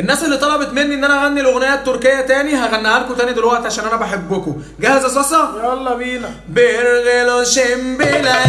الناس اللي طلبت مني إن أنا أغني الأغنية التركية تاني هغنيها لكم تاني دلوقتي عشان أنا بحبكم. جاهز يا صاصة؟ يلا بينا. بيرغلو شمبلا